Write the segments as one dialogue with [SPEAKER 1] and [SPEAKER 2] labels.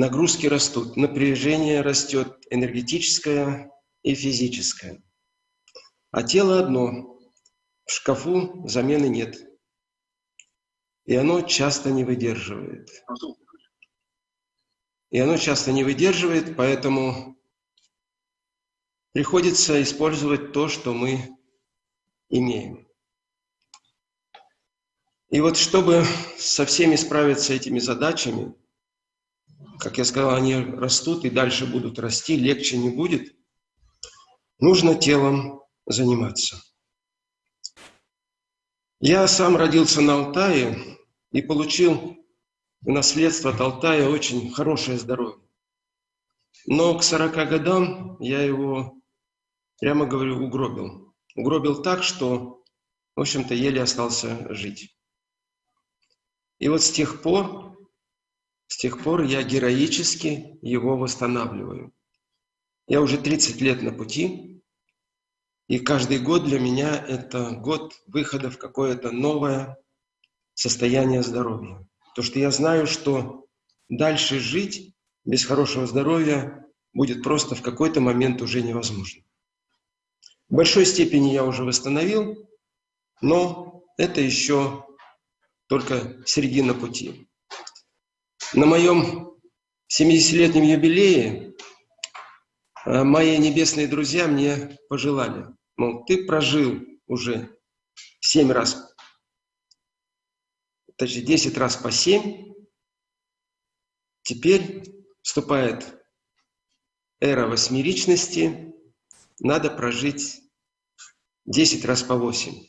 [SPEAKER 1] нагрузки растут, напряжение растет, энергетическое и физическое. А тело одно, в шкафу замены нет. И оно часто не выдерживает. И оно часто не выдерживает, поэтому приходится использовать то, что мы имеем. И вот чтобы со всеми справиться этими задачами, как я сказал, они растут и дальше будут расти, легче не будет, нужно телом заниматься. Я сам родился на Алтае и получил в наследство от Алтая очень хорошее здоровье. Но к 40 годам я его, прямо говорю, угробил. Угробил так, что, в общем-то, еле остался жить. И вот с тех пор, с тех пор я героически его восстанавливаю. Я уже 30 лет на пути, и каждый год для меня это год выхода в какое-то новое состояние здоровья. То, что я знаю, что дальше жить без хорошего здоровья будет просто в какой-то момент уже невозможно. В большой степени я уже восстановил, но это еще только середина пути. На моем 70-летнем юбилее э, мои небесные друзья мне пожелали, мол, ты прожил уже 7 раз, точнее 10 раз по 7, теперь вступает эра восьмеричности, надо прожить 10 раз по 8.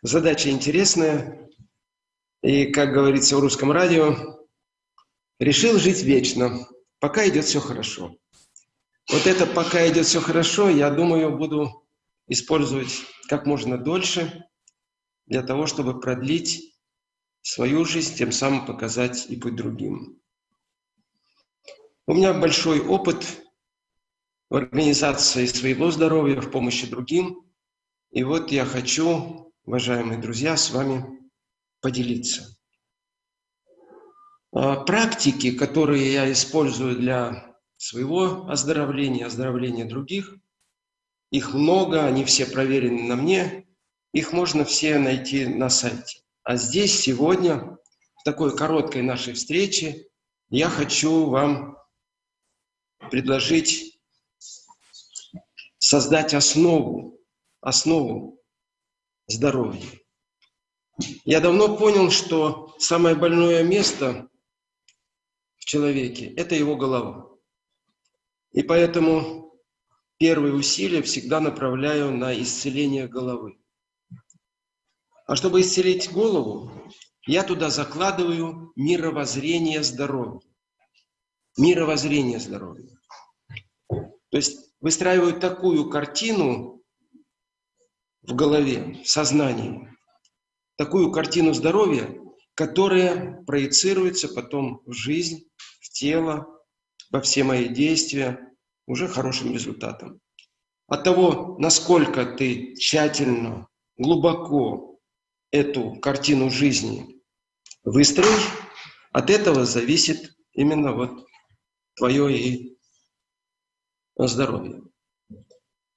[SPEAKER 1] Задача интересная, и, как говорится в русском радио, решил жить вечно, пока идет все хорошо. Вот это «пока идет все хорошо», я думаю, буду использовать как можно дольше для того, чтобы продлить свою жизнь, тем самым показать и путь другим. У меня большой опыт в организации своего здоровья, в помощи другим. И вот я хочу, уважаемые друзья, с вами поделиться. А, практики, которые я использую для своего оздоровления, оздоровления других, их много, они все проверены на мне, их можно все найти на сайте. А здесь сегодня, в такой короткой нашей встрече, я хочу вам предложить создать основу, основу здоровья. Я давно понял, что самое больное место человеке – это его голова. И поэтому первые усилия всегда направляю на исцеление головы. А чтобы исцелить голову, я туда закладываю мировоззрение здоровья. Мировоззрение здоровья. То есть выстраиваю такую картину в голове, в сознании, такую картину здоровья, которая проецируется потом в жизнь, в тело, во все мои действия уже хорошим результатом. От того, насколько ты тщательно, глубоко эту картину жизни выстроишь, от этого зависит именно вот твое и здоровье.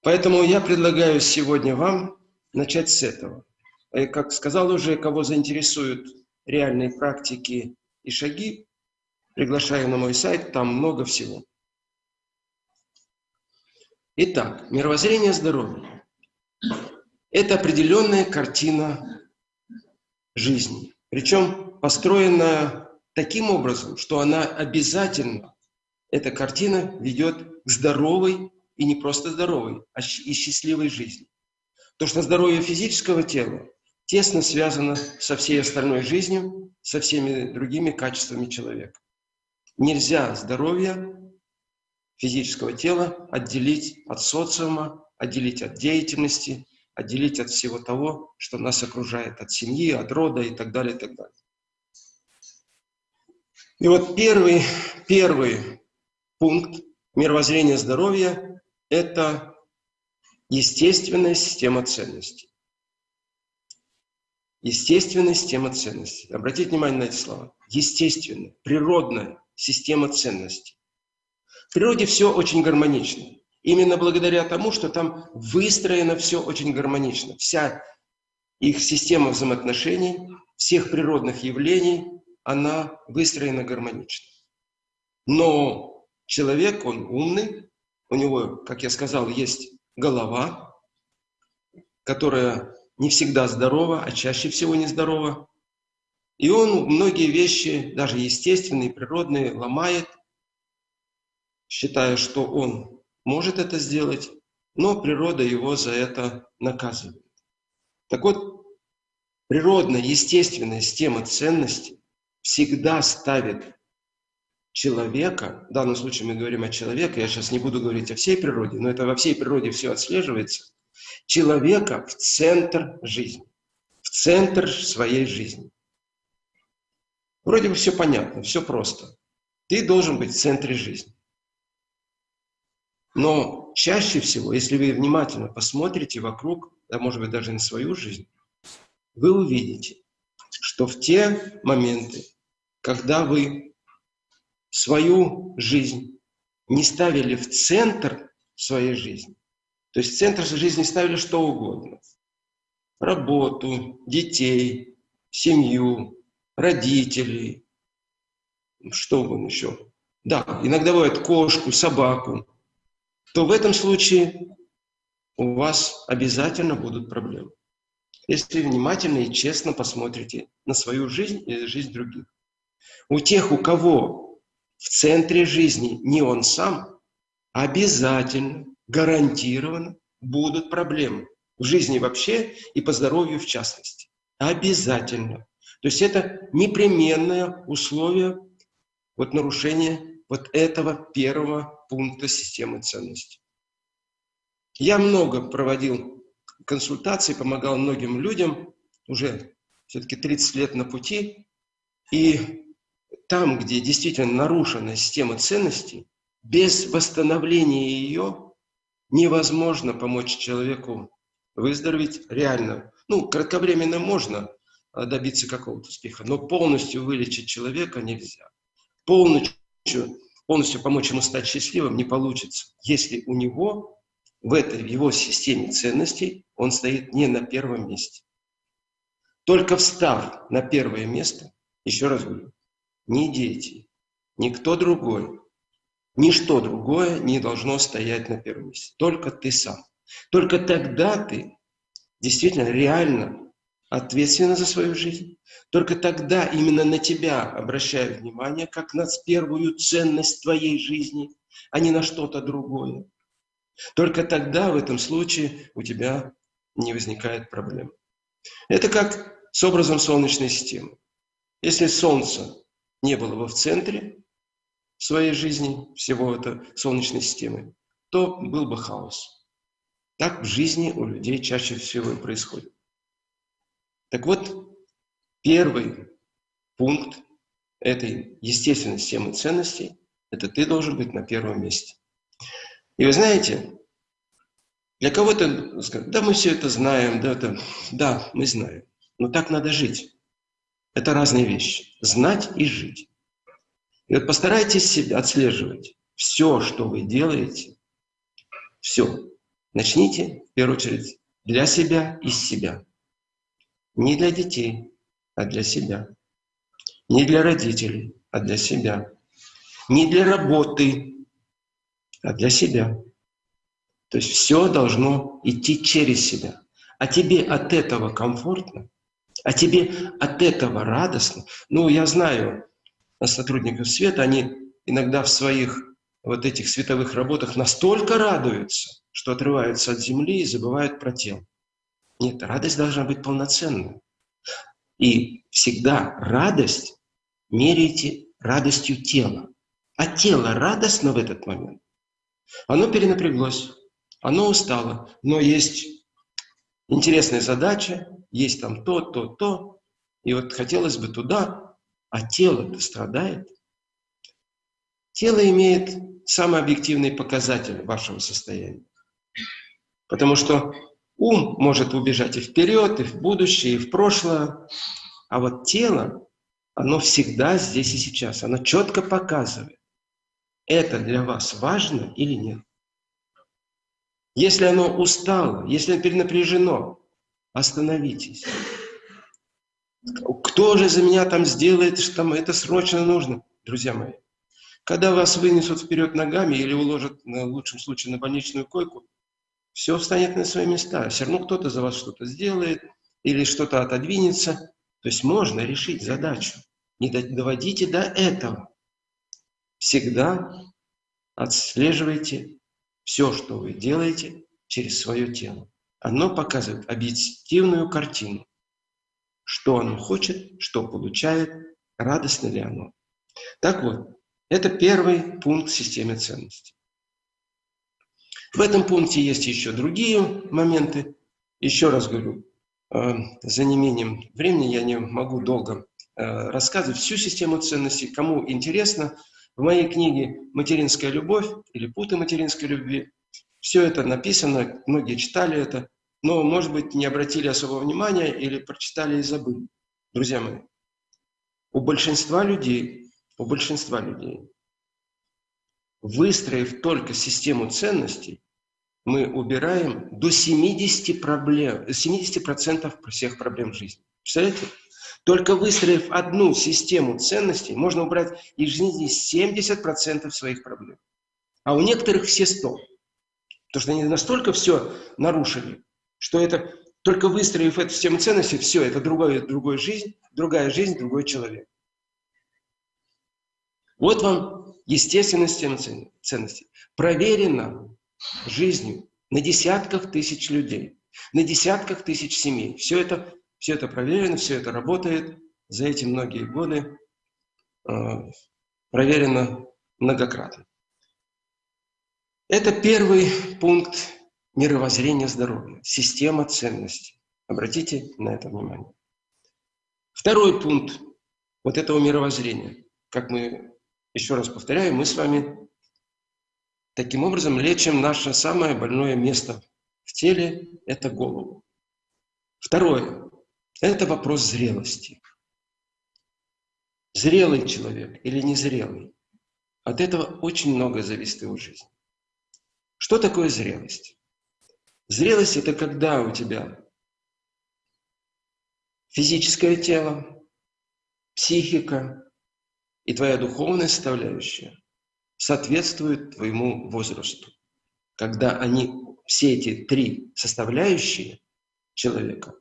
[SPEAKER 1] Поэтому я предлагаю сегодня вам начать с этого. Э, как сказал уже, кого заинтересуют реальные практики и шаги, приглашаю на мой сайт, там много всего. Итак, мировоззрение здоровья – это определенная картина жизни, причем построенная таким образом, что она обязательно, эта картина ведет к здоровой и не просто здоровой, а и счастливой жизни. То, что здоровье физического тела тесно связано со всей остальной жизнью, со всеми другими качествами человека. Нельзя здоровье физического тела отделить от социума, отделить от деятельности, отделить от всего того, что нас окружает, от семьи, от рода и так далее, и так далее. И вот первый, первый пункт мировоззрения здоровья – это естественная система ценностей. Естественная система ценностей. Обратите внимание на эти слова. Естественная, природная система ценностей. В природе все очень гармонично. Именно благодаря тому, что там выстроено все очень гармонично. Вся их система взаимоотношений, всех природных явлений, она выстроена гармонично. Но человек, он умный, у него, как я сказал, есть голова, которая не всегда здорова, а чаще всего нездорова. И он многие вещи, даже естественные, природные, ломает, считая, что он может это сделать, но природа его за это наказывает. Так вот, природная, естественная система ценностей всегда ставит человека, в данном случае мы говорим о человеке, я сейчас не буду говорить о всей природе, но это во всей природе все отслеживается, человека в центр жизни, в центр своей жизни. Вроде бы все понятно, все просто. Ты должен быть в центре жизни. Но чаще всего, если вы внимательно посмотрите вокруг, да, может быть, даже на свою жизнь, вы увидите, что в те моменты, когда вы свою жизнь не ставили в центр своей жизни, то есть в центр жизни ставили что угодно, работу, детей, семью, родителей, что угодно еще. Да, иногда бывает кошку, собаку, то в этом случае у вас обязательно будут проблемы. Если внимательно и честно посмотрите на свою жизнь и жизнь других. У тех, у кого в центре жизни не он сам, обязательно, гарантированно будут проблемы в жизни вообще и по здоровью в частности. Обязательно. То есть это непременное условие вот нарушения вот этого первого пункта системы ценностей. Я много проводил консультаций, помогал многим людям, уже все-таки 30 лет на пути, и там, где действительно нарушена система ценностей, без восстановления ее невозможно помочь человеку выздороветь реально. Ну, кратковременно можно а, добиться какого-то успеха, но полностью вылечить человека нельзя. Полностью полностью помочь ему стать счастливым не получится, если у него в этой в его системе ценностей он стоит не на первом месте. Только встав на первое место, еще раз говорю, ни дети, никто другой, ничто другое не должно стоять на первом месте. Только ты сам. Только тогда ты действительно реально ответственна за свою жизнь. Только тогда именно на тебя обращают внимание, как на первую ценность твоей жизни, а не на что-то другое. Только тогда в этом случае у тебя не возникает проблем. Это как с образом Солнечной системы. Если Солнце не было бы в центре своей жизни, всего это Солнечной системы, то был бы хаос. Так в жизни у людей чаще всего и происходит. Так вот, первый пункт этой естественной системы ценностей – это ты должен быть на первом месте. И вы знаете, для кого-то да мы все это знаем, да, это, да, мы знаем, но так надо жить. Это разные вещи. Знать и жить. И вот постарайтесь отслеживать. Все, что вы делаете, все. Начните, в первую очередь, для себя, из себя. Не для детей, а для себя. Не для родителей, а для себя. Не для работы, а для себя. То есть все должно идти через себя. А тебе от этого комфортно, а тебе от этого радостно. Ну, я знаю сотрудников света, они иногда в своих вот этих световых работах настолько радуются, что отрываются от земли и забывают про тело. Нет, радость должна быть полноценной. И всегда радость меряйте радостью тела. А тело радостно в этот момент. Оно перенапряглось, оно устало, но есть интересная задача, есть там то, то, то, и вот хотелось бы туда, а тело-то страдает. Тело имеет самый объективный показатель вашего состояния. Потому что Ум может убежать и вперед, и в будущее, и в прошлое, а вот тело, оно всегда здесь и сейчас. Оно четко показывает, это для вас важно или нет. Если оно устало, если перенапряжено, остановитесь. Кто же за меня там сделает, что там это срочно нужно? Друзья мои, когда вас вынесут вперед ногами или уложат, в лучшем случае, на больничную койку, все встанет на свои места. Все равно кто-то за вас что-то сделает или что-то отодвинется. То есть можно решить задачу. Не доводите до этого. Всегда отслеживайте все, что вы делаете через свое тело. Оно показывает объективную картину. Что оно хочет, что получает, радостно ли оно. Так вот, это первый пункт системы ценностей. В этом пункте есть еще другие моменты. Еще раз говорю, э, за неимением времени я не могу долго э, рассказывать всю систему ценностей. Кому интересно, в моей книге «Материнская любовь» или «Путы материнской любви» все это написано, многие читали это, но, может быть, не обратили особого внимания или прочитали и забыли. Друзья мои, у большинства людей, у большинства людей, выстроив только систему ценностей, мы убираем до 70%, проблем, 70% всех проблем жизни. Представляете? Только выстроив одну систему ценностей, можно убрать из жизни 70% своих проблем. А у некоторых все 100. Потому что они настолько все нарушили, что это только выстроив эту систему ценностей, все, это другая, другая жизнь, другая жизнь, другой человек. Вот вам естественная система ценностей. Проверена жизнью на десятках тысяч людей, на десятках тысяч семей. Все это все это проверено, все это работает. За эти многие годы э, проверено многократно. Это первый пункт мировоззрения здоровья, система ценностей. Обратите на это внимание. Второй пункт вот этого мировоззрения, как мы, еще раз повторяю, мы с вами таким образом лечим наше самое больное место в теле – это голову. Второе. Это вопрос зрелости. Зрелый человек или незрелый. От этого очень много зависит его жизнь. Что такое зрелость? Зрелость – это когда у тебя физическое тело, психика и твоя духовная составляющая соответствуют твоему возрасту. Когда они, все эти три составляющие человека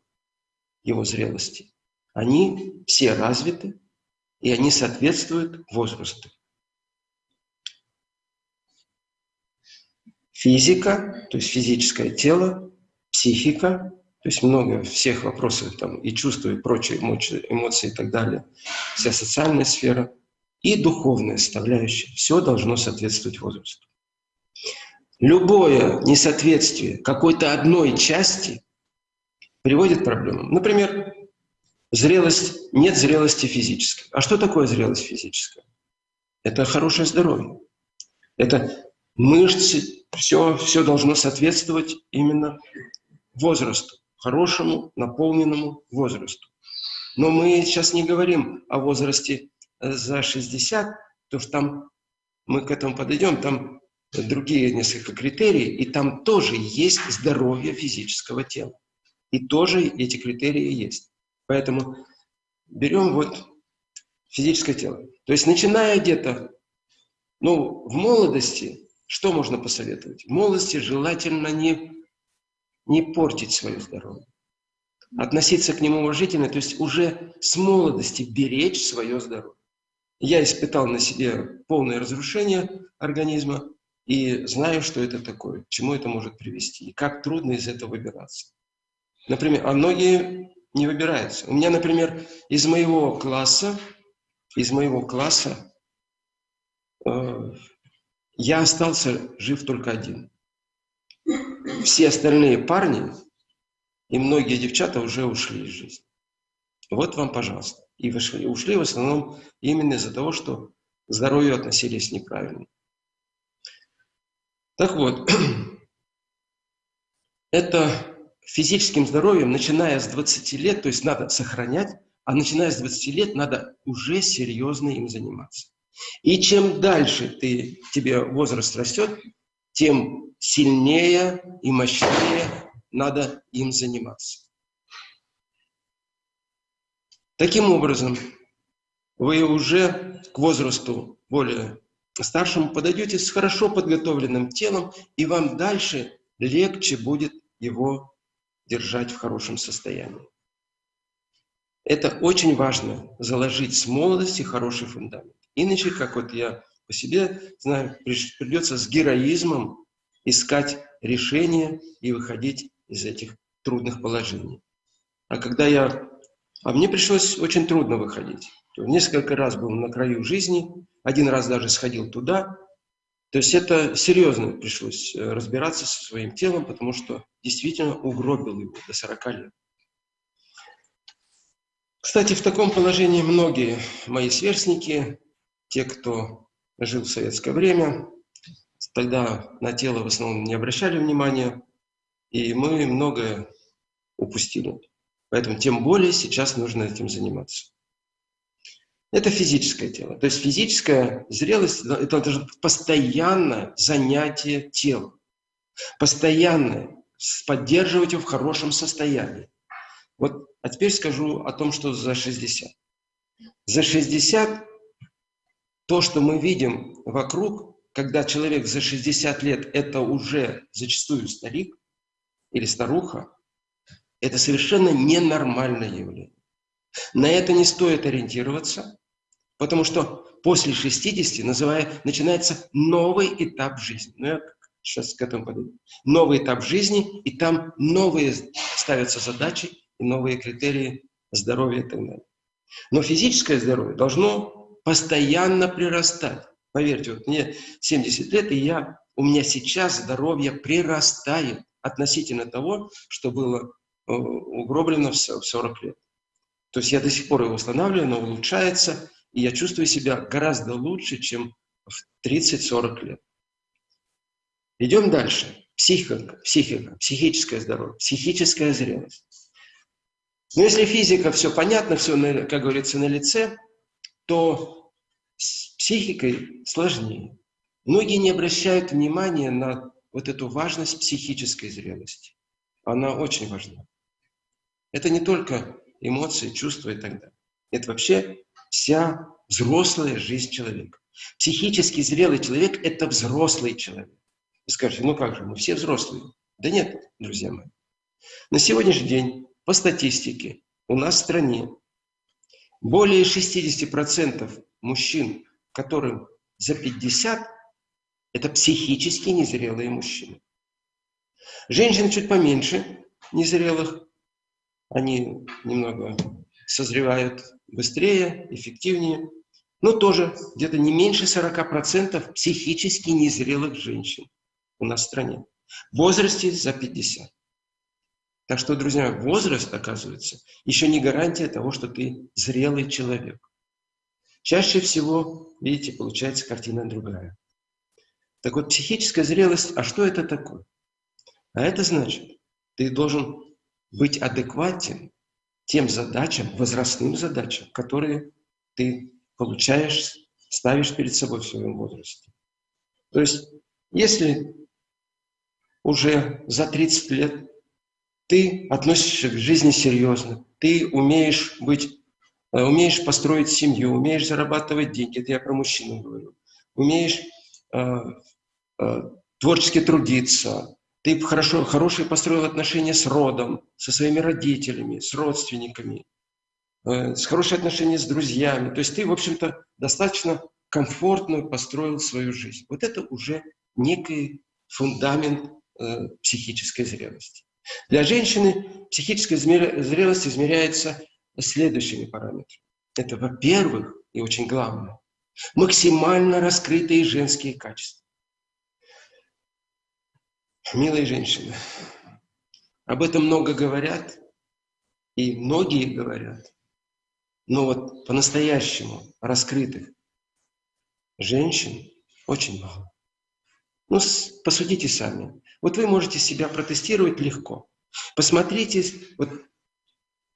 [SPEAKER 1] его зрелости, они все развиты, и они соответствуют возрасту. Физика, то есть физическое тело, психика, то есть много всех вопросов там и чувства, и прочие эмоции, эмоции и так далее, вся социальная сфера и духовная составляющая. Все должно соответствовать возрасту. Любое несоответствие какой-то одной части приводит к проблемам. Например, зрелость, нет зрелости физической. А что такое зрелость физическая? Это хорошее здоровье. Это мышцы, все, все должно соответствовать именно возрасту, хорошему, наполненному возрасту. Но мы сейчас не говорим о возрасте э, за 60, потому что там мы к этому подойдем, там другие несколько критерий, и там тоже есть здоровье физического тела. И тоже эти критерии есть. Поэтому берем вот физическое тело. То есть начиная где-то, ну, в молодости, что можно посоветовать? В молодости желательно не, не портить свое здоровье. Относиться к нему уважительно, то есть уже с молодости беречь свое здоровье. Я испытал на себе полное разрушение организма и знаю, что это такое, к чему это может привести, и как трудно из этого выбираться. Например, а многие не выбираются. У меня, например, из моего класса, из моего класса э, я остался жив только один. Все остальные парни и многие девчата уже ушли из жизни. Вот вам, пожалуйста. И вышли, ушли в основном именно из-за того, что к здоровью относились неправильно. Так вот, это физическим здоровьем, начиная с 20 лет, то есть надо сохранять а начиная с 20 лет надо уже серьезно им заниматься. И чем дальше ты, тебе возраст растет, тем сильнее и мощнее надо им заниматься. Таким образом, вы уже к возрасту более старшему подойдете с хорошо подготовленным телом, и вам дальше легче будет его держать в хорошем состоянии. Это очень важно, заложить с молодости хороший фундамент. Иначе, как вот я по себе знаю, придется с героизмом искать решения и выходить из этих трудных положений. А когда я... А мне пришлось очень трудно выходить. Несколько раз был на краю жизни, один раз даже сходил туда. То есть это серьезно пришлось э, разбираться со своим телом, потому что действительно угробил его до 40 лет. Кстати, в таком положении многие мои сверстники, те, кто жил в советское время, тогда на тело в основном не обращали внимания, и мы многое упустили. Поэтому тем более сейчас нужно этим заниматься. Это физическое тело. То есть физическая зрелость – это быть постоянное занятие телом. Постоянное, поддерживать его в хорошем состоянии. Вот, а теперь скажу о том, что за 60. За 60 то, что мы видим вокруг, когда человек за 60 лет – это уже зачастую старик или старуха, это совершенно ненормальное явление. На это не стоит ориентироваться, потому что после 60 называя, начинается новый этап жизни. Ну, я сейчас к этому подойду. Новый этап жизни, и там новые ставятся задачи и новые критерии здоровья и так далее. Но физическое здоровье должно постоянно прирастать. Поверьте, вот мне 70 лет, и я, у меня сейчас здоровье прирастает относительно того, что было Э, угроблено в 40 лет. То есть я до сих пор его восстанавливаю, но улучшается, и я чувствую себя гораздо лучше, чем в 30-40 лет. Идем дальше. Психика, психика, психическое здоровье, психическая зрелость. Но если физика, все понятно, все, как говорится, на лице, то с психикой сложнее. Многие не обращают внимания на вот эту важность психической зрелости. Она очень важна. Это не только эмоции, чувства и так далее. Это вообще вся взрослая жизнь человека. Психически зрелый человек – это взрослый человек. Вы скажете, ну как же, мы все взрослые. Да нет, друзья мои. На сегодняшний день, по статистике, у нас в стране более 60% мужчин, которым за 50, это психически незрелые мужчины. Женщин чуть поменьше незрелых, они немного созревают быстрее, эффективнее, но тоже где-то не меньше 40% психически незрелых женщин у нас в стране в возрасте за 50. Так что, друзья, возраст, оказывается, еще не гарантия того, что ты зрелый человек. Чаще всего, видите, получается картина другая. Так вот, психическая зрелость, а что это такое? А это значит, ты должен быть адекватен тем задачам, возрастным задачам, которые ты получаешь, ставишь перед собой в своем возрасте. То есть, если уже за 30 лет ты относишься к жизни серьезно, ты умеешь быть, э, умеешь построить семью, умеешь зарабатывать деньги, это я про мужчину говорю, умеешь э, э, творчески трудиться, ты хорошо, хорошие построил отношения с родом, со своими родителями, с родственниками, э, с хорошие отношения с друзьями. То есть ты, в общем-то, достаточно комфортно построил свою жизнь. Вот это уже некий фундамент э, психической зрелости. Для женщины психическая зрелость измеряется следующими параметрами. Это, во-первых, и очень главное, максимально раскрытые женские качества. Милые женщины, об этом много говорят, и многие говорят, но вот по-настоящему раскрытых женщин очень мало. Ну, посудите сами. Вот вы можете себя протестировать легко. Посмотрите, вот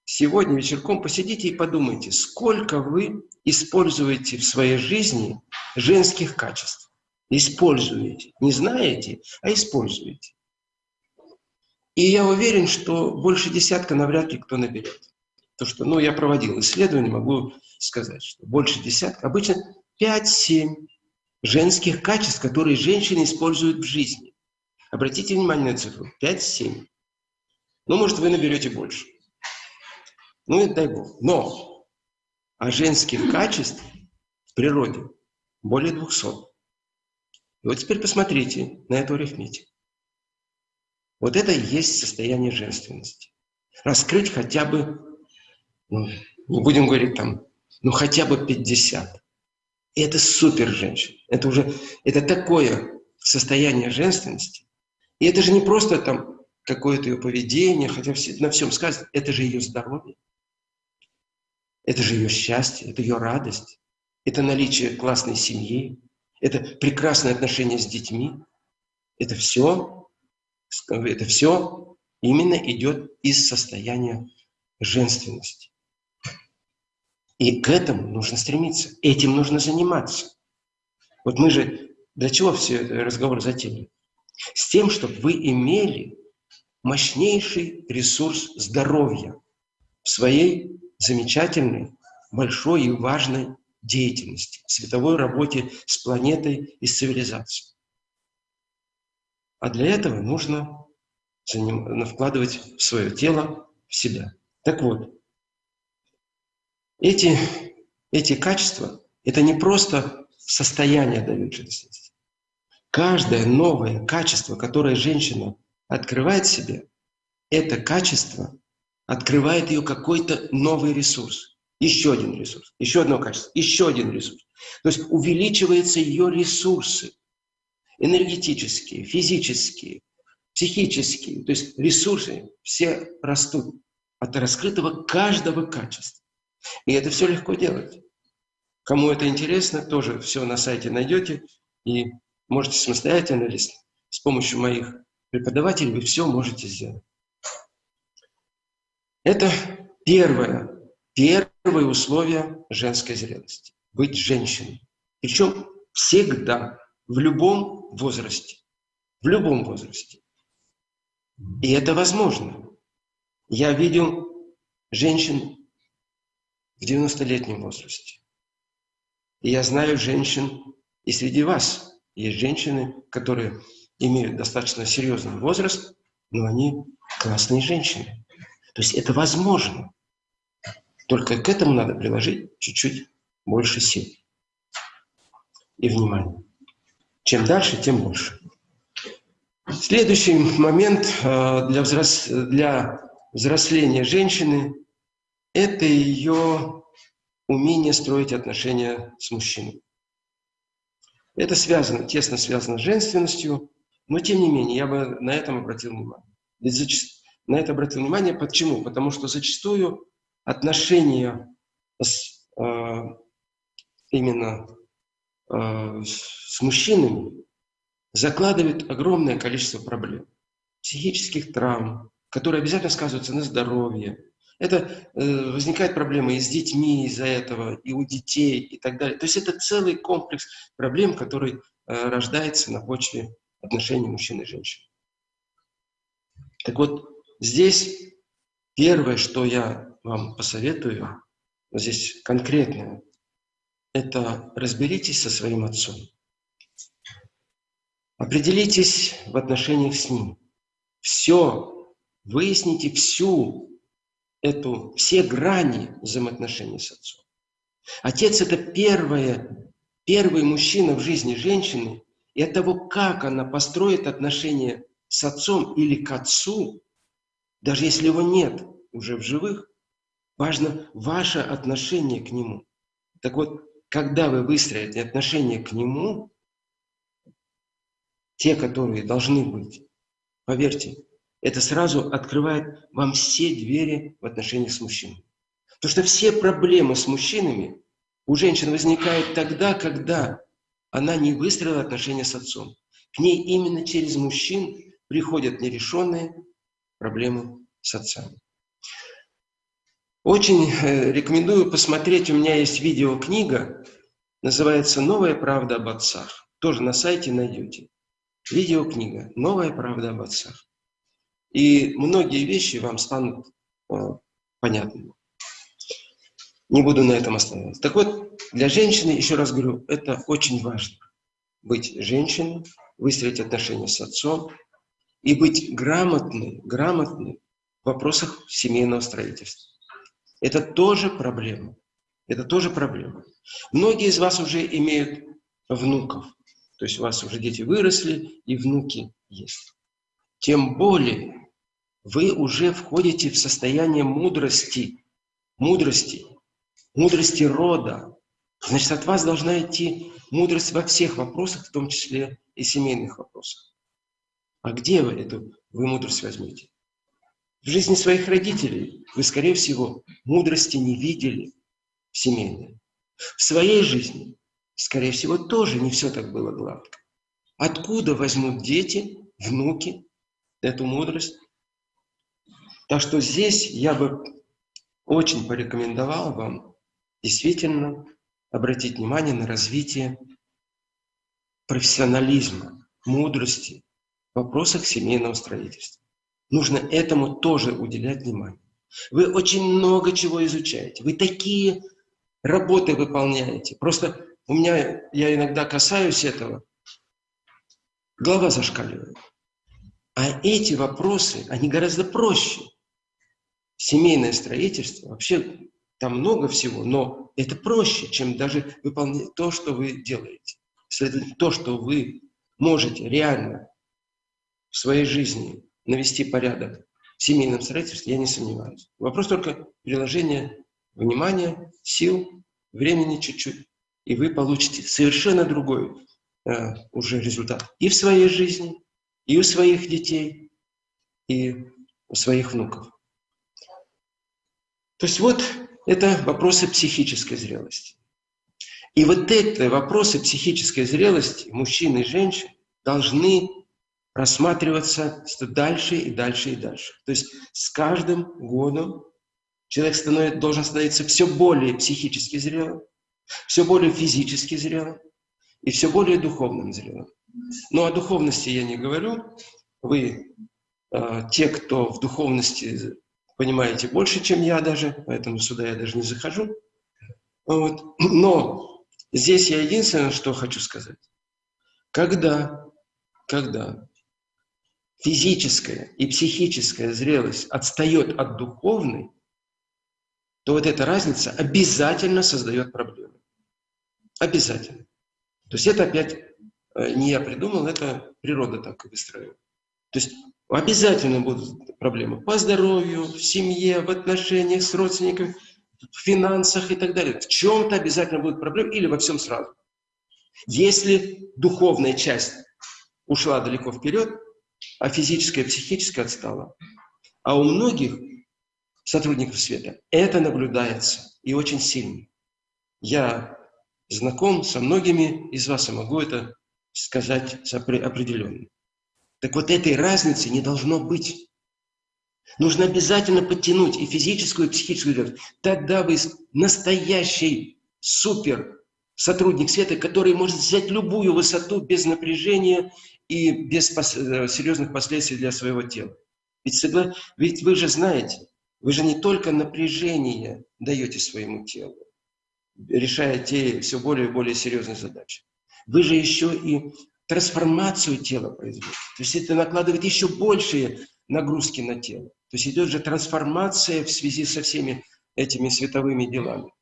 [SPEAKER 1] сегодня вечерком посидите и подумайте, сколько вы используете в своей жизни женских качеств. Используете. Не знаете, а используете. И я уверен, что больше десятка навряд ли кто наберет. То, что, ну, я проводил исследование, могу сказать, что больше десятка, обычно 5-7 женских качеств, которые женщины используют в жизни. Обратите внимание на цифру. 5-7. Ну, может, вы наберете больше. Ну, это дай Бог. Но а женских качеств в природе более 200. И вот теперь посмотрите на эту арифметику. Вот это и есть состояние женственности. Раскрыть хотя бы, ну, не будем говорить там, ну хотя бы 50. И это супер женщина. Это уже, это такое состояние женственности. И это же не просто там какое-то ее поведение, хотя все, на всем сказано, это же ее здоровье. Это же ее счастье, это ее радость, это наличие классной семьи, это прекрасное отношение с детьми. Это все, это все именно идет из состояния женственности. И к этому нужно стремиться, этим нужно заниматься. Вот мы же для чего все это разговор затеяли? С тем, чтобы вы имели мощнейший ресурс здоровья в своей замечательной, большой и важной деятельности, световой работе с планетой и с цивилизацией. А для этого нужно вкладывать в свое тело, в себя. Так вот, эти, эти качества – это не просто состояние женственности. Каждое новое качество, которое женщина открывает себе, это качество открывает ее какой-то новый ресурс. Еще один ресурс, еще одно качество, еще один ресурс. То есть увеличиваются ее ресурсы энергетические, физические, психические. То есть ресурсы все растут от раскрытого каждого качества. И это все легко делать. Кому это интересно, тоже все на сайте найдете и можете самостоятельно или с помощью моих преподавателей вы все можете сделать. Это первое, первое условие женской зрелости – быть женщиной. Причем всегда, в любом возрасте. В любом возрасте. И это возможно. Я видел женщин в 90-летнем возрасте. И я знаю женщин, и среди вас есть женщины, которые имеют достаточно серьезный возраст, но они классные женщины. То есть это возможно. Только к этому надо приложить чуть-чуть больше сил и внимания. Чем дальше, тем больше. Следующий момент э, для, взрос... для взросления женщины – это ее умение строить отношения с мужчиной. Это связано, тесно связано с женственностью, но тем не менее я бы на этом обратил внимание. Ведь на это обратил внимание. Почему? Потому что зачастую отношения с, э, именно э, с мужчинами закладывают огромное количество проблем. Психических травм, которые обязательно сказываются на здоровье. Это э, возникают проблемы и с детьми из-за этого, и у детей, и так далее. То есть это целый комплекс проблем, который э, рождается на почве отношений мужчин и женщин. Так вот, Здесь первое, что я вам посоветую, здесь конкретное, это разберитесь со своим отцом. Определитесь в отношениях с ним. Все, выясните всю эту, все грани взаимоотношений с отцом. Отец – это первое, первый мужчина в жизни женщины, и от того, как она построит отношения с отцом или к отцу, даже если его нет уже в живых, важно ваше отношение к нему. Так вот, когда вы выстроите отношение к нему, те, которые должны быть, поверьте, это сразу открывает вам все двери в отношениях с мужчиной. Потому что все проблемы с мужчинами у женщин возникают тогда, когда она не выстроила отношения с отцом. К ней именно через мужчин приходят нерешенные проблемы с отцами. Очень э, рекомендую посмотреть, у меня есть видеокнига, называется «Новая правда об отцах». Тоже на сайте найдете. Видеокнига «Новая правда об отцах». И многие вещи вам станут э, понятными. Не буду на этом останавливаться. Так вот, для женщины, еще раз говорю, это очень важно. Быть женщиной, выстроить отношения с отцом и быть грамотной, грамотной в вопросах семейного строительства. Это тоже проблема. Это тоже проблема. Многие из вас уже имеют внуков. То есть у вас уже дети выросли и внуки есть. Тем более вы уже входите в состояние мудрости, мудрости, мудрости рода. Значит, от вас должна идти мудрость во всех вопросах, в том числе и семейных вопросах. А где вы эту вы мудрость возьмете? В жизни своих родителей вы, скорее всего, мудрости не видели семейной. В своей жизни, скорее всего, тоже не все так было гладко. Откуда возьмут дети, внуки эту мудрость? Так что здесь я бы очень порекомендовал вам действительно обратить внимание на развитие профессионализма, мудрости в вопросах семейного строительства. Нужно этому тоже уделять внимание. Вы очень много чего изучаете. Вы такие работы выполняете. Просто у меня, я иногда касаюсь этого, голова зашкаливает. А эти вопросы, они гораздо проще семейное строительство, вообще там много всего, но это проще, чем даже выполнять то, что вы делаете. Следовательно, то, что вы можете реально в своей жизни навести порядок в семейном строительстве, я не сомневаюсь. Вопрос только приложения внимания, сил, времени чуть-чуть, и вы получите совершенно другой э, уже результат и в своей жизни, и у своих детей, и у своих внуков. То есть вот это вопросы психической зрелости. И вот эти вопросы психической зрелости мужчин и женщин должны рассматриваться все дальше и дальше и дальше. То есть с каждым годом человек становится, должен становиться все более психически зрелым, все более физически зрелым и все более духовным зрелым. Но о духовности я не говорю. Вы, э, те, кто в духовности понимаете больше, чем я даже, поэтому сюда я даже не захожу. Вот. Но здесь я единственное, что хочу сказать. Когда, когда физическая и психическая зрелость отстает от духовной, то вот эта разница обязательно создает проблемы. Обязательно. То есть это опять э, не я придумал, это природа так и выстраивает. То есть Обязательно будут проблемы по здоровью, в семье, в отношениях с родственниками, в финансах и так далее. В чем-то обязательно будут проблемы или во всем сразу. Если духовная часть ушла далеко вперед, а физическая психическая отстала, а у многих сотрудников света это наблюдается и очень сильно. Я знаком со многими из вас и могу это сказать определенно. Так вот этой разницы не должно быть. Нужно обязательно подтянуть и физическую, и психическую зрелость. Тогда вы настоящий супер сотрудник света, который может взять любую высоту без напряжения и без пос э, серьезных последствий для своего тела. Ведь, согла... Ведь вы же знаете, вы же не только напряжение даете своему телу, решая те все более и более серьезные задачи. Вы же еще и трансформацию тела производит. То есть это накладывает еще большие нагрузки на тело. То есть идет же трансформация в связи со всеми этими световыми делами.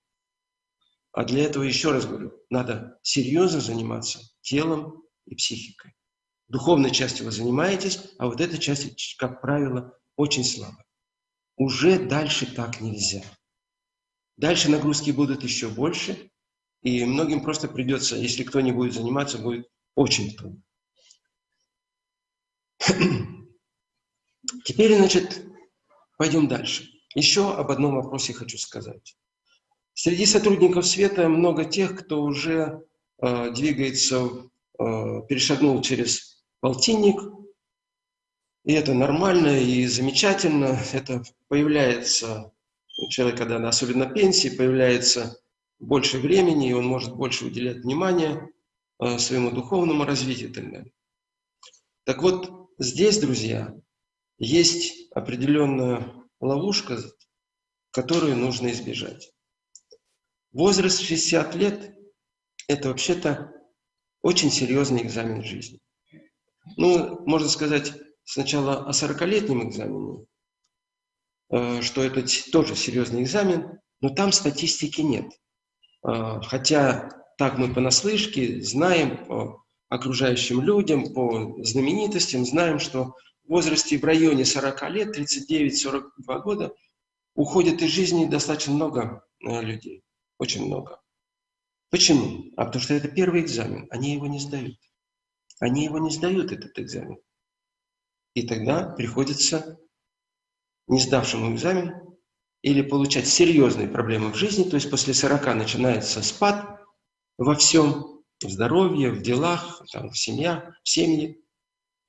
[SPEAKER 1] А для этого, еще раз говорю, надо серьезно заниматься телом и психикой. Духовной частью вы занимаетесь, а вот эта часть, как правило, очень слабо. Уже дальше так нельзя. Дальше нагрузки будут еще больше, и многим просто придется, если кто не будет заниматься, будет очень трудно. Теперь, значит, пойдем дальше. Еще об одном вопросе хочу сказать. Среди сотрудников света много тех, кто уже э, двигается, э, перешагнул через полтинник, и это нормально и замечательно. Это появляется человек, когда особенно пенсии, появляется больше времени, и он может больше уделять внимания своему духовному развитию и так далее. Так вот, здесь, друзья, есть определенная ловушка, которую нужно избежать. Возраст 60 лет – это вообще-то очень серьезный экзамен жизни. Ну, можно сказать сначала о 40-летнем экзамене, э, что это тоже серьезный экзамен, но там статистики нет. Э, хотя так мы понаслышке знаем по окружающим людям, по знаменитостям, знаем, что в возрасте в районе 40 лет, 39-42 года, уходит из жизни достаточно много э, людей. Очень много. Почему? А потому что это первый экзамен. Они его не сдают. Они его не сдают, этот экзамен. И тогда приходится не сдавшему экзамен или получать серьезные проблемы в жизни, то есть после 40 начинается спад во всем, в здоровье, в делах, там, в, семья, в семье,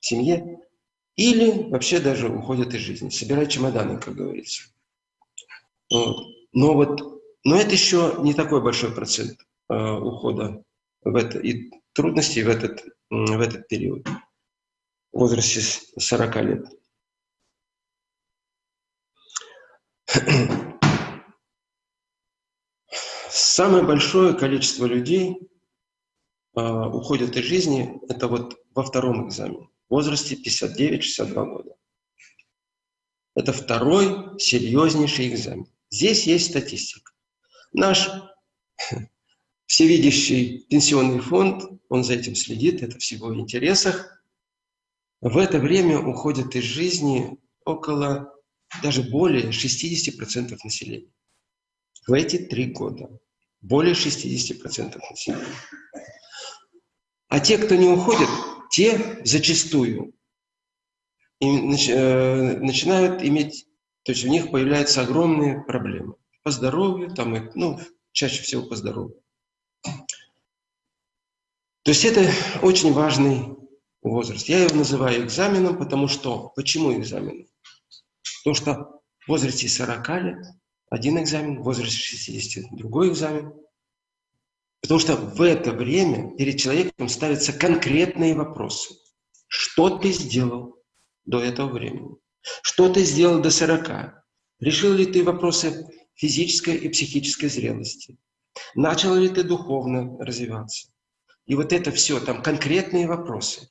[SPEAKER 1] в семье, или вообще даже уходят из жизни. Собирай чемоданы, как говорится. Но вот, но это еще не такой большой процент э, ухода в это, и трудностей в этот, в этот период, в возрасте 40 лет. Самое большое количество людей э, уходят из жизни, это вот во втором экзамене, в возрасте 59-62 года. Это второй серьезнейший экзамен. Здесь есть статистика. Наш всевидящий пенсионный фонд, он за этим следит, это в его интересах. В это время уходит из жизни около, даже более 60% населения. В эти три года. Более 60% населения. А те, кто не уходит, те зачастую э, начинают иметь, то есть у них появляются огромные проблемы по здоровью, там, ну, чаще всего по здоровью. То есть это очень важный возраст. Я его называю экзаменом, потому что... Почему экзамен? Потому что в возрасте 40 лет один экзамен, в возрасте 60 другой экзамен. Потому что в это время перед человеком ставятся конкретные вопросы. Что ты сделал до этого времени? Что ты сделал до 40? Решил ли ты вопросы физической и психической зрелости? Начал ли ты духовно развиваться? И вот это все, там конкретные вопросы.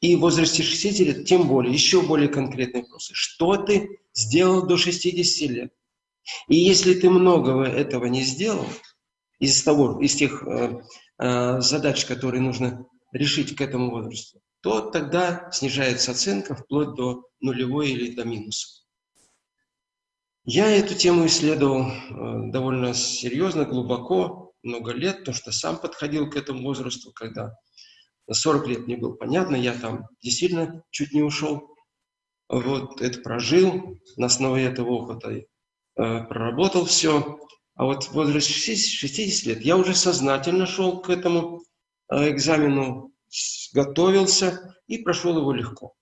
[SPEAKER 1] И в возрасте 60 лет тем более, еще более конкретные вопросы. Что ты сделал до 60 лет? И если ты многого этого не сделал, из, того, из тех э, э, задач, которые нужно решить к этому возрасту, то тогда снижается оценка вплоть до нулевой или до минуса. Я эту тему исследовал э, довольно серьезно, глубоко, много лет, потому что сам подходил к этому возрасту, когда 40 лет мне было понятно, я там действительно чуть не ушел. Вот, это прожил, на основе этого опыта проработал все. А вот в возрасте 60 лет я уже сознательно шел к этому э, экзамену, готовился и прошел его легко.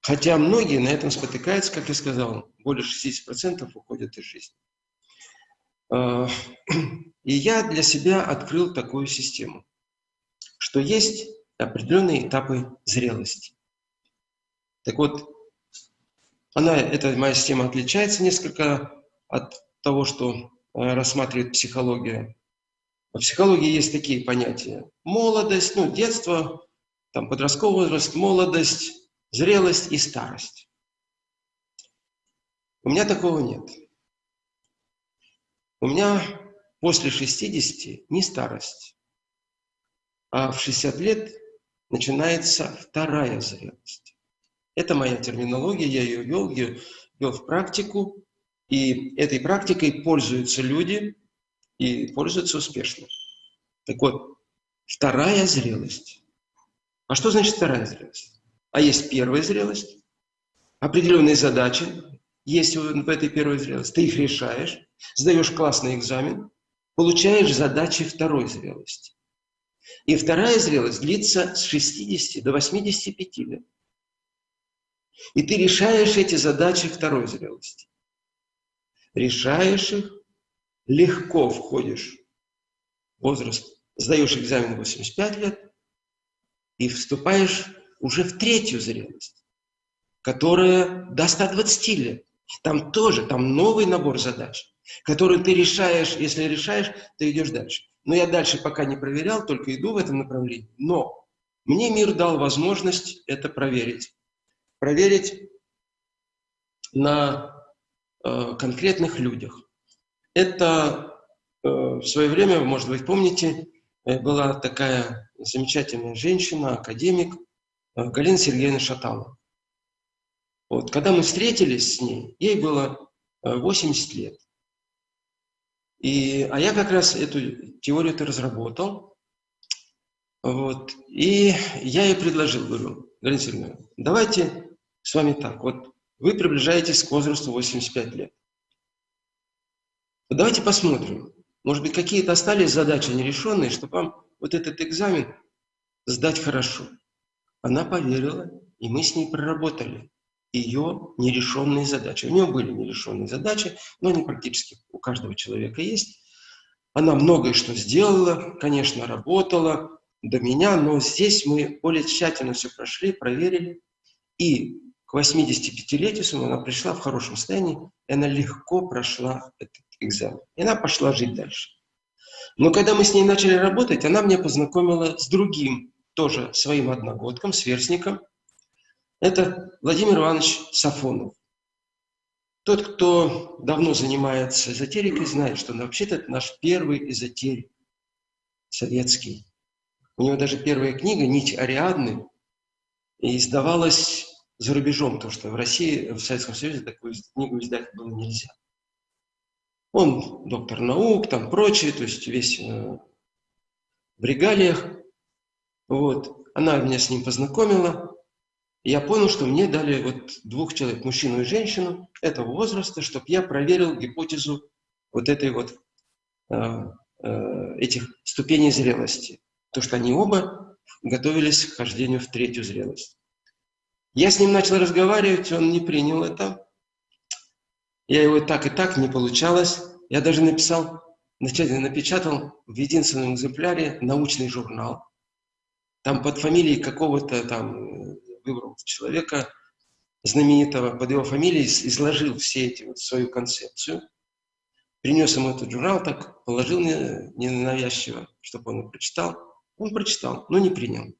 [SPEAKER 1] Хотя многие на этом спотыкаются, как я сказал, более 60% уходят из жизни. А, и я для себя открыл такую систему, что есть определенные этапы зрелости. Так вот, она, эта моя система отличается несколько от того, что э, рассматривает психология. В психологии есть такие понятия. Молодость, ну, детство, там, подростковый возраст, молодость, зрелость и старость. У меня такого нет. У меня после 60 не старость, а в 60 лет начинается вторая зрелость. Это моя терминология, я ее вел, я вел в практику, и этой практикой пользуются люди и пользуются успешно. Так вот, вторая зрелость. А что значит вторая зрелость? А есть первая зрелость, определенные задачи есть в этой первой зрелости. Ты их решаешь, сдаешь классный экзамен, получаешь задачи второй зрелости. И вторая зрелость длится с 60 до 85 лет. И ты решаешь эти задачи второй зрелости. решаешь их, легко входишь в возраст, сдаешь экзамен 85 лет и вступаешь уже в третью зрелость, которая до 120 лет. Там тоже, там новый набор задач, который ты решаешь, если решаешь, ты идешь дальше. Но я дальше пока не проверял, только иду в этом направлении. Но мне мир дал возможность это проверить. Проверить на э, конкретных людях. Это э, в свое время, может быть, помните, э, была такая замечательная женщина, академик э, Галина Сергеевна Шаталова. Вот, когда мы встретились с ней, ей было 80 э, лет. И, а я как раз эту теорию-то разработал. Вот, и я ей предложил, говорю, Галина Сергеевна, давайте с вами так, вот вы приближаетесь к возрасту 85 лет. Давайте посмотрим. Может быть, какие-то остались задачи нерешенные, чтобы вам вот этот экзамен сдать хорошо. Она поверила, и мы с ней проработали ее нерешенные задачи. У нее были нерешенные задачи, но они практически у каждого человека есть. Она многое что сделала, конечно, работала до меня, но здесь мы более тщательно все прошли, проверили. И к 85-летию своему она пришла в хорошем состоянии, и она легко прошла этот экзамен. И она пошла жить дальше. Но когда мы с ней начали работать, она меня познакомила с другим, тоже своим одногодком, сверстником. Это Владимир Иванович Сафонов. Тот, кто давно занимается эзотерикой, знает, что вообще-то наш первый эзотерик советский. У него даже первая книга «Нить Ариадны» издавалась за рубежом, потому что в России, в Советском Союзе такую книгу издать было нельзя. Он доктор наук, там прочее, то есть весь э, в регалиях. Вот. Она меня с ним познакомила. Я понял, что мне дали вот двух человек, мужчину и женщину этого возраста, чтобы я проверил гипотезу вот этой вот э, э, этих ступеней зрелости. То, что они оба готовились к хождению в третью зрелость. Я с ним начал разговаривать, он не принял это. Я его так и так, не получалось. Я даже написал, напечатал в единственном экземпляре научный журнал. Там под фамилией какого-то там выбрал человека знаменитого, под его фамилией изложил все эти вот свою концепцию. Принес ему этот журнал, так положил ненавязчиво, чтобы он его прочитал. Он прочитал, но не принял.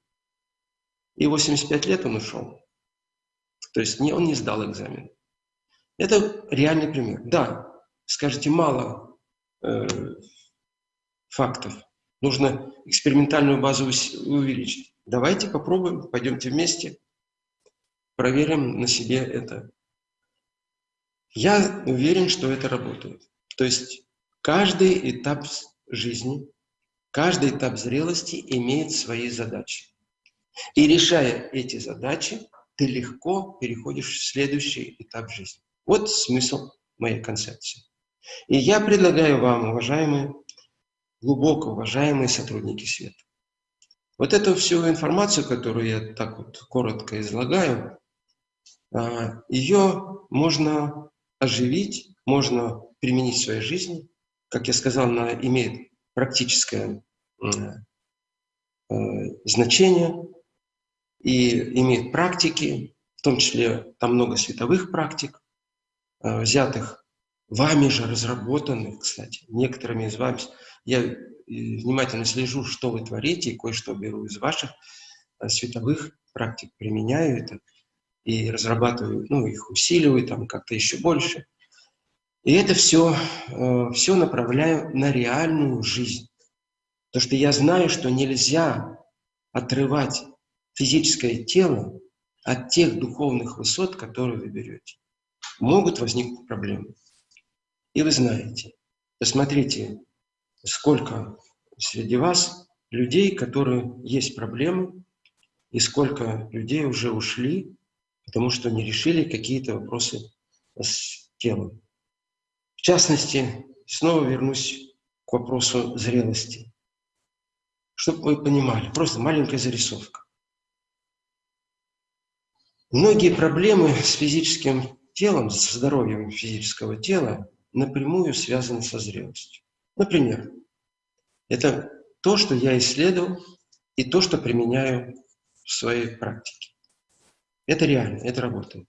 [SPEAKER 1] И 85 лет он ушел. То есть не, он не сдал экзамен. Это реальный пример. Да, скажите, мало э, фактов. Нужно экспериментальную базу увеличить. Давайте попробуем, пойдемте вместе, проверим на себе это. Я уверен, что это работает. То есть каждый этап жизни, каждый этап зрелости имеет свои задачи. И решая эти задачи, ты легко переходишь в следующий этап жизни. Вот смысл моей концепции. И я предлагаю вам, уважаемые, глубоко уважаемые сотрудники света, вот эту всю информацию, которую я так вот коротко излагаю, а, ее можно оживить, можно применить в своей жизни. Как я сказал, она имеет практическое э, значение, и имеет практики, в том числе там много световых практик, э, взятых вами же, разработанных, кстати, некоторыми из вас. Я э, внимательно слежу, что вы творите, и кое-что беру из ваших э, световых практик, применяю это и разрабатываю, ну, их усиливаю там как-то еще больше. И это все, все направляю на реальную жизнь. Потому что я знаю, что нельзя отрывать физическое тело от тех духовных высот, которые вы берете. Могут возникнуть проблемы. И вы знаете, посмотрите, сколько среди вас людей, которые есть проблемы, и сколько людей уже ушли, потому что не решили какие-то вопросы с телом. В частности, снова вернусь к вопросу зрелости. Чтобы вы понимали, просто маленькая зарисовка. Многие проблемы с физическим телом, с здоровьем физического тела напрямую связаны со зрелостью. Например, это то, что я исследовал, и то, что применяю в своей практике. Это реально, это работает.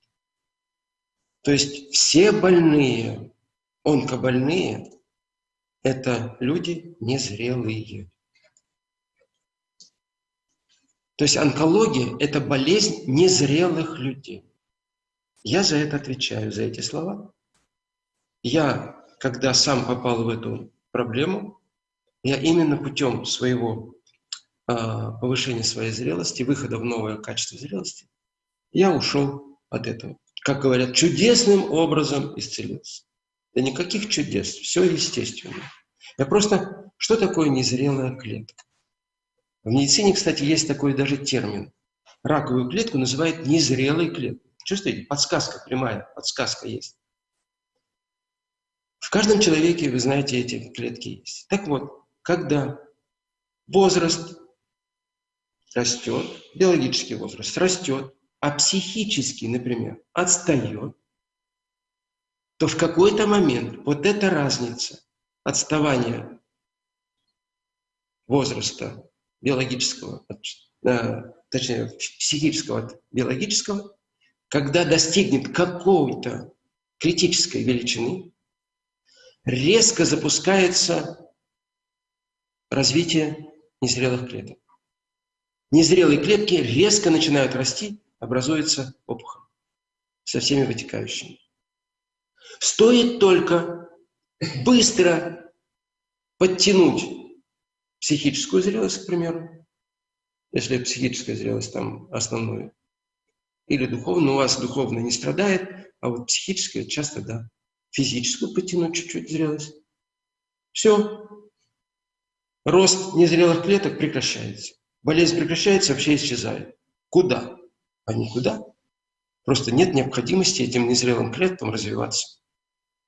[SPEAKER 1] То есть все больные, онкобольные, это люди незрелые. То есть онкология – это болезнь незрелых людей. Я за это отвечаю, за эти слова. Я, когда сам попал в эту проблему, я именно путем своего э, повышения своей зрелости, выхода в новое качество зрелости, я ушел от этого. Как говорят, чудесным образом исцелился. Да никаких чудес, все естественно. Я просто, что такое незрелая клетка? В медицине, кстати, есть такой даже термин. Раковую клетку называют незрелой клеткой. Чувствуете? Подсказка прямая, подсказка есть. В каждом человеке, вы знаете, эти клетки есть. Так вот, когда возраст растет, биологический возраст растет, а психический, например, отстает, то в какой-то момент вот эта разница отставания возраста биологического, э, точнее, психического от биологического, когда достигнет какой-то критической величины, резко запускается развитие незрелых клеток. Незрелые клетки резко начинают расти, образуется опухоль со всеми вытекающими. Стоит только быстро подтянуть психическую зрелость, к примеру, если психическая зрелость там основную, или духовную, у вас духовно не страдает, а вот психическая часто да физическую потянуть чуть-чуть зрелость. Все. Рост незрелых клеток прекращается. Болезнь прекращается, вообще исчезает. Куда? А никуда. Просто нет необходимости этим незрелым клеткам развиваться.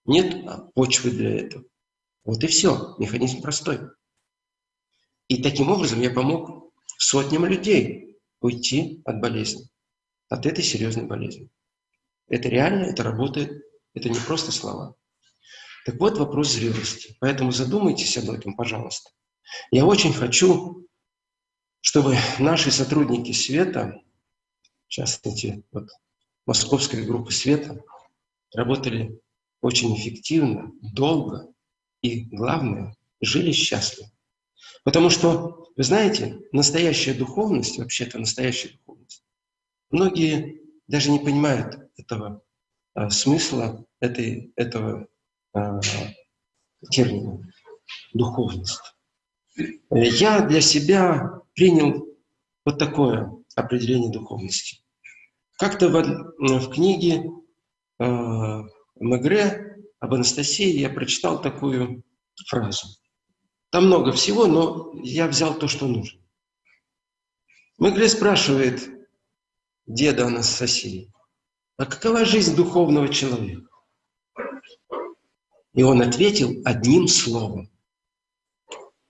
[SPEAKER 1] Нет почвы для этого. Вот и все. Механизм простой. И таким образом я помог сотням людей уйти от болезни, от этой серьезной болезни. Это реально, это работает, это не просто слова. Так вот вопрос зрелости. Поэтому задумайтесь об этом, пожалуйста. Я очень хочу, чтобы наши сотрудники света, в частности, вот, московской группы света, работали очень эффективно, долго и, главное, жили счастливо. Потому что, вы знаете, настоящая духовность, вообще-то настоящая духовность, многие даже не понимают этого а, смысла этой, этого а, термина «духовность». Я для себя принял вот такое определение духовности. Как-то в, в книге э, Мегре об Анастасии я прочитал такую фразу. Там много всего, но я взял то, что нужно. Мегре спрашивает деда Анастасии, а какова жизнь духовного человека? И он ответил одним словом.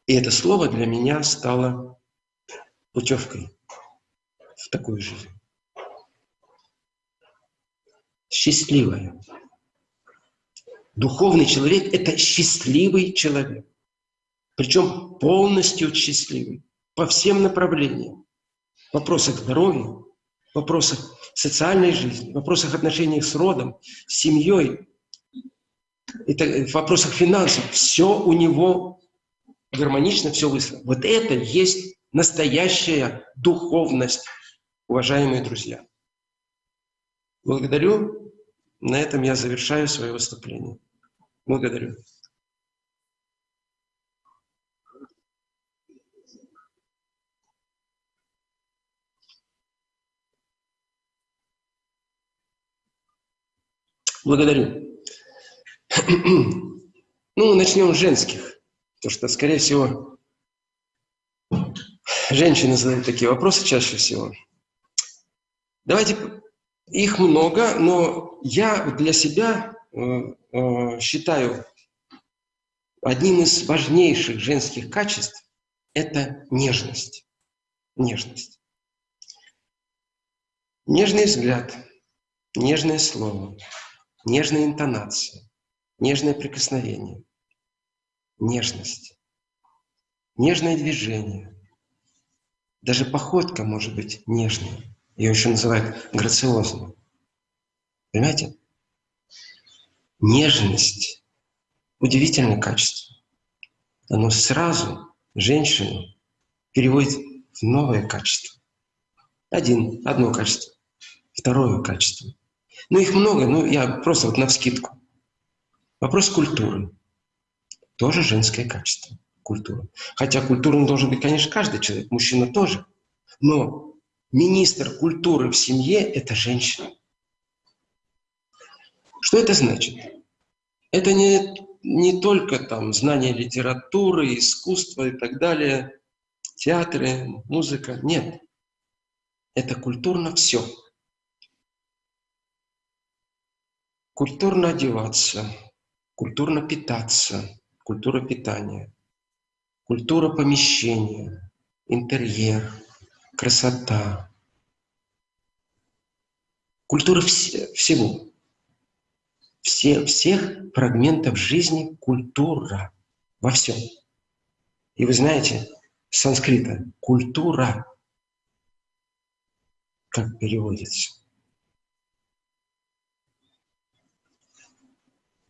[SPEAKER 1] И это слово для меня стало путевкой в такую жизнь. Счастливая. Духовный человек – это счастливый человек. Причем полностью счастливый. По всем направлениям. В вопросах здоровья, в вопросах социальной жизни, в вопросах отношений с родом, с семьей, в вопросах финансов. Все у него гармонично, все выстроено. Вот это есть настоящая духовность, уважаемые друзья. Благодарю. На этом я завершаю свое выступление. Благодарю. Благодарю. Ну, начнем с женских. Потому что, скорее всего, женщины задают такие вопросы чаще всего. Давайте, их много, но я для себя э, э, считаю одним из важнейших женских качеств – это нежность. Нежность. Нежный взгляд, нежное слово, нежная интонация, нежное прикосновение, нежность, нежное движение. Даже походка может быть нежной. Ее еще называют грациозной. Понимаете? Нежность – удивительное качество. Оно сразу женщину переводит в новое качество. Один, одно качество. Второе качество. Ну, их много, ну, я просто вот на вскидку. Вопрос культуры. Тоже женское качество. Культура. Хотя культурным должен быть, конечно, каждый человек, мужчина тоже. Но министр культуры в семье – это женщина. Что это значит? Это не, не только там знание литературы, искусства и так далее, театры, музыка. Нет. Это культурно все. Культурно одеваться, культурно питаться, культура питания, культура помещения, интерьер, красота, культура вс всего. Все, всех фрагментов жизни культура во всем. И вы знаете, санскрита культура, как переводится,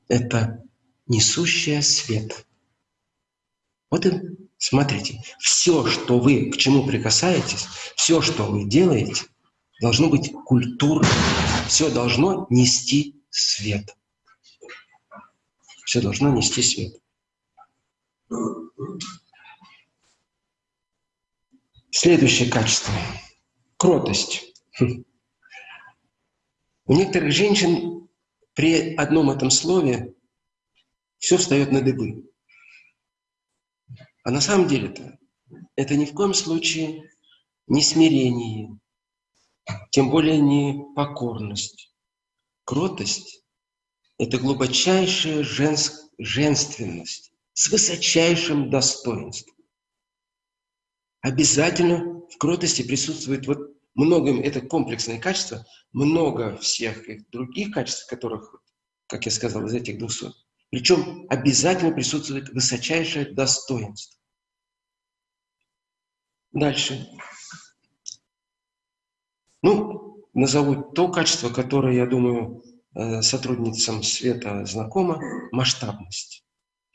[SPEAKER 1] это несущая свет. Вот и смотрите, все, что вы, к чему прикасаетесь, все, что вы делаете, должно быть культурно. Все должно нести свет. Все должно нести свет. Следующее качество – кротость. У некоторых женщин при одном этом слове все встает на дыбы. А на самом деле-то это ни в коем случае не смирение, тем более не покорность. Кротость – это глубочайшая женск, женственность с высочайшим достоинством. Обязательно в кротости присутствует вот много, это комплексное качество, много всех других качеств, которых, как я сказал, из этих двухсот. Причем обязательно присутствует высочайшее достоинство. Дальше. Ну, назову то качество, которое, я думаю, э, сотрудницам Света знакомо – масштабность.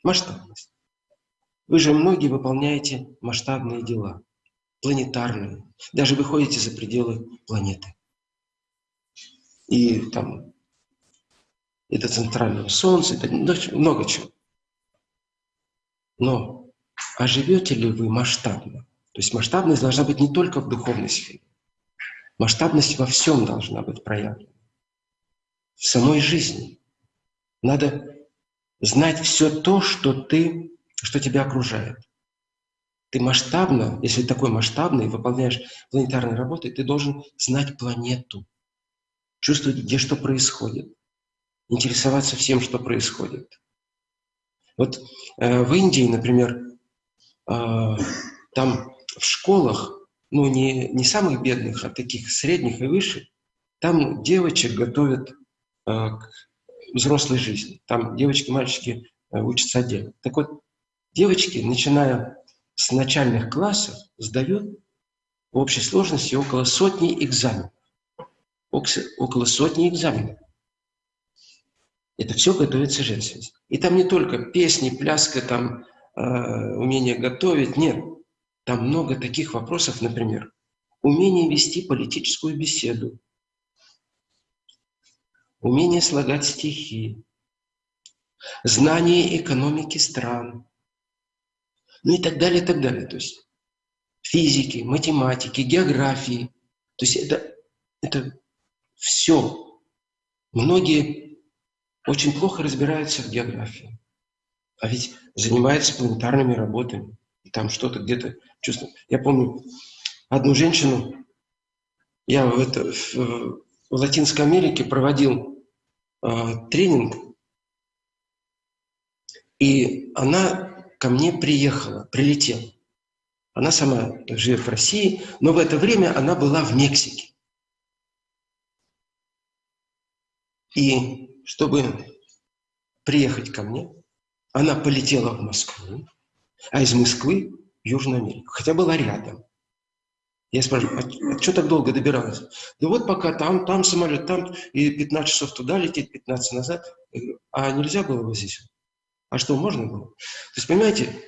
[SPEAKER 1] Масштабность. Вы же многие выполняете масштабные дела, планетарные. Даже выходите за пределы планеты. И там это центральное солнце, это много чего. Но а живете ли вы масштабно? То есть масштабность должна быть не только в духовной сфере. Масштабность во всем должна быть проявлена. В самой жизни. Надо знать все то, что, ты, что тебя окружает. Ты масштабно, если такой масштабный, выполняешь планетарные работы, ты должен знать планету, чувствовать, где что происходит, интересоваться всем, что происходит. Вот э, в Индии, например, э, там в школах, ну не, не самых бедных, а таких средних и выше, там девочек готовят э, к взрослой жизни. Там девочки и мальчики э, учатся отдельно. Так вот, девочки, начиная с начальных классов, сдают в общей сложности около сотни экзаменов. Около сотни экзаменов. Это все готовится женственность. И там не только песни, пляска, там, э, умение готовить, нет. Там много таких вопросов, например, умение вести политическую беседу, умение слагать стихи, знание экономики стран, ну и так далее, и так далее. То есть физики, математики, географии. То есть это, это все. Многие очень плохо разбираются в географии, а ведь занимаются планетарными работами там что-то где-то чувствую. Я помню одну женщину, я в, это, в, в Латинской Америке проводил э, тренинг, и она ко мне приехала, прилетела. Она сама живет в России, но в это время она была в Мексике. И чтобы приехать ко мне. Она полетела в Москву, а из Москвы в Южную Америку, хотя была рядом. Я спрашиваю, а, а что так долго добиралась? Да вот пока там, там самолет, там, и 15 часов туда лететь, 15 назад. А нельзя было вот здесь? А что, можно было? То есть, понимаете,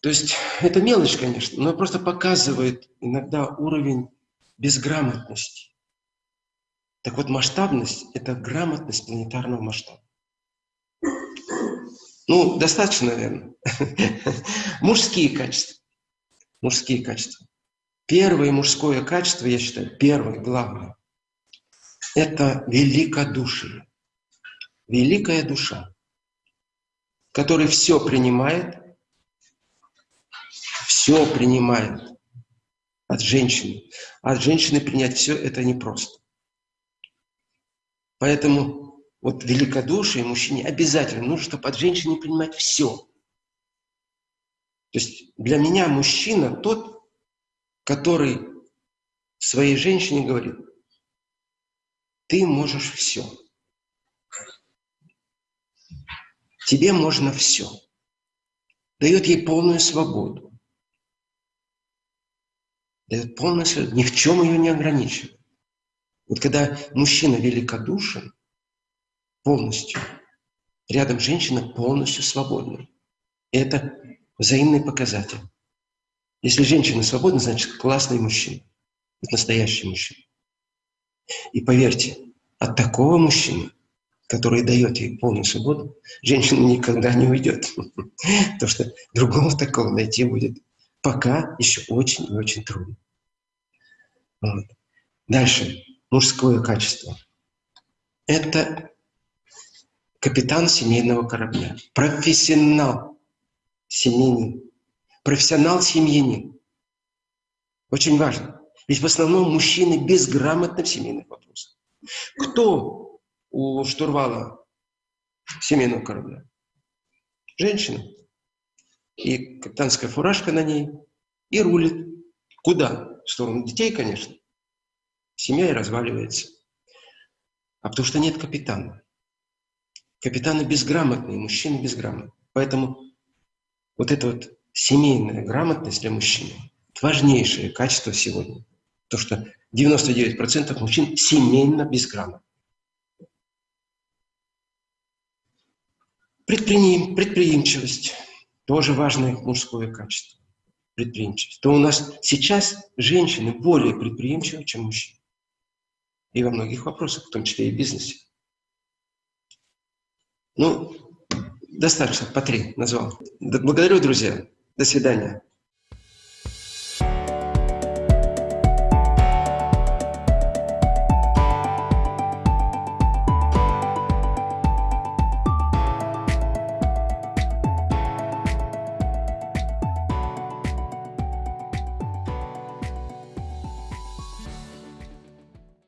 [SPEAKER 1] то есть это мелочь, конечно, но просто показывает иногда уровень безграмотности. Так вот, масштабность – это грамотность планетарного масштаба. Ну, достаточно, наверное. Мужские качества. Мужские качества. Первое мужское качество, я считаю, первое, главное, это великодушие. Великая душа, которая все принимает, все принимает от женщины. От женщины принять все это непросто. Поэтому вот великодушие мужчине обязательно нужно, чтобы от женщины принимать все. То есть для меня мужчина тот, который своей женщине говорит, ты можешь все. Тебе можно все. Дает ей полную свободу. Дает полную свободу. Ни в чем ее не ограничивает. Вот когда мужчина великодушен полностью, рядом женщина полностью свободна. И это взаимный показатель. Если женщина свободна, значит классный мужчина. Это настоящий мужчина. И поверьте, от такого мужчины, который дает ей полную свободу, женщина никогда не уйдет. Потому что другого такого найти будет пока еще очень и очень трудно. Вот. Дальше. Мужское качество. Это капитан семейного корабля, профессионал семейный профессионал-семьянин. Очень важно. Ведь в основном мужчины безграмотны в семейных вопросах. Кто у штурвала семейного корабля? Женщина. И капитанская фуражка на ней. И рулит. Куда? В сторону детей, конечно. Семья и разваливается. А потому что нет капитана. Капитаны безграмотные, мужчины безграмотные. Поэтому вот это вот семейная грамотность для мужчины – это важнейшее качество сегодня. То, что 99% мужчин семейно безграмотны. Предприим, предприимчивость – тоже важное мужское качество. Предприимчивость. То у нас сейчас женщины более предприимчивы, чем мужчины. И во многих вопросах, в том числе и в бизнесе. Ну, достаточно, по три назвал. Благодарю, друзья. До свидания.